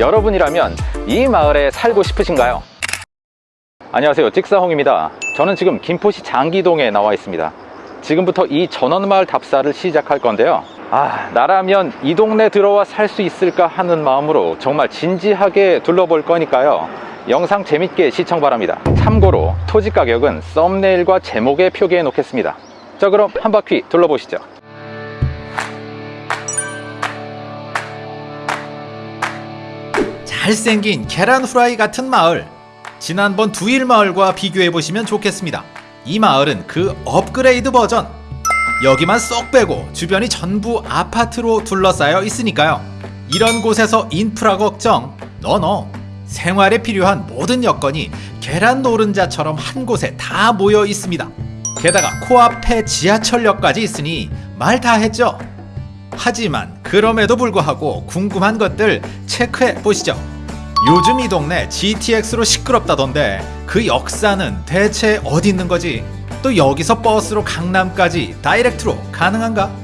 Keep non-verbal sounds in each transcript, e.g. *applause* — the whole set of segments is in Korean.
여러분이라면 이 마을에 살고 싶으신가요? 안녕하세요. 찍사홍입니다. 저는 지금 김포시 장기동에 나와 있습니다. 지금부터 이 전원마을 답사를 시작할 건데요. 아 나라면 이 동네 들어와 살 수 있을까 하는 마음으로 정말 진지하게 둘러볼 거니까요. 영상 재밌게 시청 바랍니다. 참고로 토지 가격은 썸네일과 제목에 표기해 놓겠습니다. 자 그럼 한 바퀴 둘러보시죠 잘생긴 계란 후라이 같은 마을. 지난번 두일 마을과 비교해 보시면 좋겠습니다. 이 마을은 그 업그레이드 버전. 여기만 쏙 빼고 주변이 전부 아파트로 둘러싸여 있으니까요. 이런 곳에서 인프라 걱정 너너. 생활에 필요한 모든 여건이 계란 노른자처럼 한 곳에 다 모여 있습니다. 게다가 코앞에 지하철역까지 있으니 말 다 했죠 하지만 그럼에도 불구하고 궁금한 것들 체크해 보시죠. 요즘 이 동네 GTX로 시끄럽다던데 그 역사는 대체 어디 있는 거지? 또 여기서 버스로 강남까지 다이렉트로 가능한가?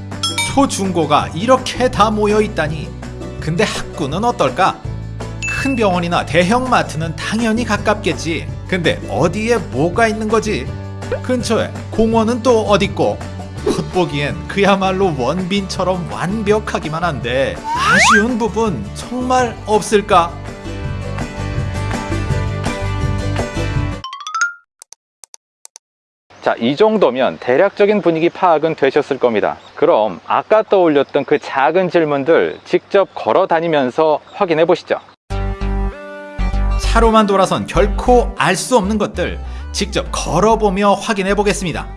초중고가 이렇게 다 모여 있다니. 근데 학구는 어떨까? 큰 병원이나 대형 마트는 당연히 가깝겠지. 근데 어디에 뭐가 있는 거지? 근처에 공원은 또 어딨고? 겉보기엔 그야말로 원빈처럼 완벽하기만 한데 아쉬운 부분 정말 없을까? 자, 이 정도면 대략적인 분위기 파악은 되셨을 겁니다. 그럼 아까 떠올렸던 그 작은 질문들 직접 걸어 다니면서 확인해 보시죠. 차로만 돌아선 결코 알 수 없는 것들 직접 걸어보며 확인해 보겠습니다.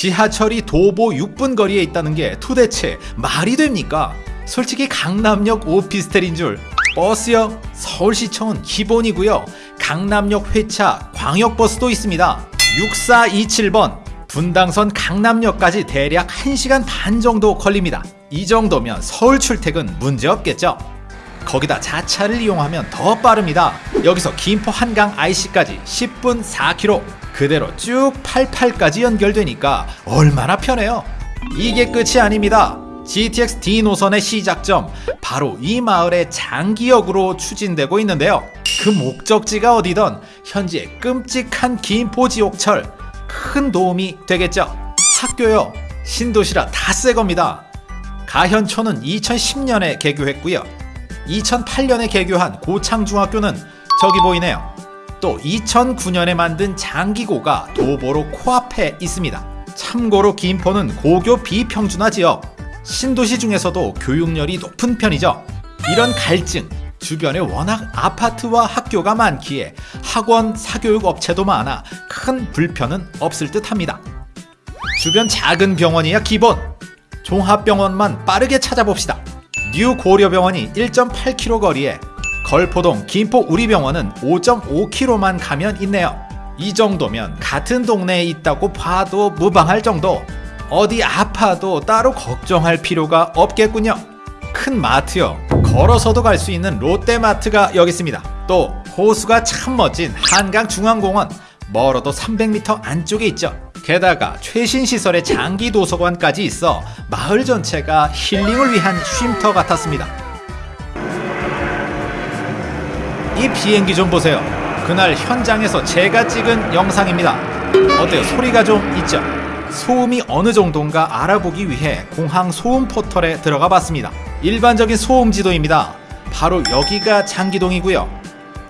지하철이 도보 6분 거리에 있다는 게 도대체 말이 됩니까? 솔직히 강남역 오피스텔인 줄 버스역 서울시청은 기본이고요. 강남역 회차 광역버스도 있습니다. 6427번 분당선 강남역까지 대략 1시간 반 정도 걸립니다. 이 정도면 서울 출퇴근 문제 없겠죠? 거기다 자차를 이용하면 더 빠릅니다. 여기서 김포 한강 IC까지 10분 4km 그대로 쭉 88까지 연결되니까 얼마나 편해요. 이게 끝이 아닙니다. GTX D 노선의 시작점 바로 이 마을의 장기역으로 추진되고 있는데요. 그 목적지가 어디든 현재 끔찍한 김포 지옥철 큰 도움이 되겠죠. 학교요 신도시라 다 새 겁니다. 가현초는 2010년에 개교했고요. 2008년에 개교한 고창중학교는 저기 보이네요. 또 2009년에 만든 장기고가 도보로 코앞에 있습니다. 참고로 김포는 고교 비평준화 지역, 신도시 중에서도 교육열이 높은 편이죠. 이런 갈증, 주변에 워낙 아파트와 학교가 많기에 학원, 사교육 업체도 많아 큰 불편은 없을 듯 합니다. 주변 작은 병원이야 기본! 종합병원만 빠르게 찾아봅시다. 뉴 고려병원이 1.8km 거리에 걸포동 김포 우리병원은 5.5km만 가면 있네요. 이 정도면 같은 동네에 있다고 봐도 무방할 정도. 어디 아파도 따로 걱정할 필요가 없겠군요. 큰 마트요. 걸어서도 갈 수 있는 롯데마트가 여기 있습니다. 또 호수가 참 멋진 한강중앙공원 멀어도 300m 안쪽에 있죠. 게다가 최신 시설의 장기 도서관까지 있어 마을 전체가 힐링을 위한 쉼터 같았습니다. 이 비행기 좀 보세요. 그날 현장에서 제가 찍은 영상입니다. 어때요? 소리가 좀 있죠? 소음이 어느 정도인가 알아보기 위해 공항 소음 포털에 들어가 봤습니다. 일반적인 소음 지도입니다. 바로 여기가 장기동이고요.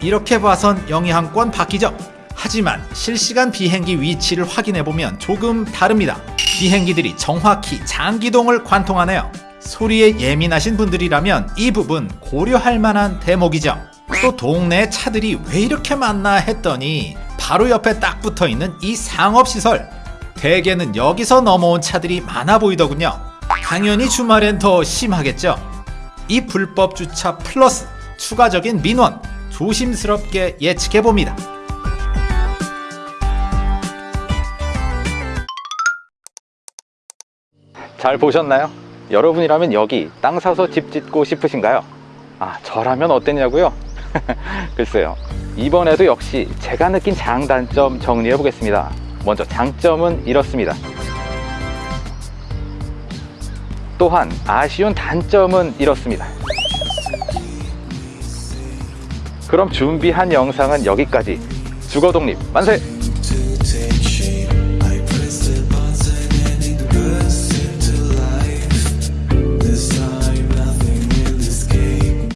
이렇게 봐선 영향권 바뀌죠? 하지만 실시간 비행기 위치를 확인해보면 조금 다릅니다. 비행기들이 정확히 장기동을 관통하네요. 소리에 예민하신 분들이라면 이 부분 고려할 만한 대목이죠. 또 동네 차들이 왜 이렇게 많나 했더니 바로 옆에 딱 붙어있는 이 상업시설 대개는 여기서 넘어온 차들이 많아 보이더군요. 당연히 주말엔 더 심하겠죠. 이 불법 주차 플러스 추가적인 민원 조심스럽게 예측해봅니다. 잘 보셨나요? 여러분이라면 여기 땅 사서 집 짓고 싶으신가요? 아, 저라면 어땠냐고요? *laughs* 글쎄요. 이번에도 역시 제가 느낀 장단점 정리해 보겠습니다. 먼저 장점은 이렇습니다. 또한 아쉬운 단점은 이렇습니다. 그럼 준비한 영상은 여기까지 주거 독립 만세!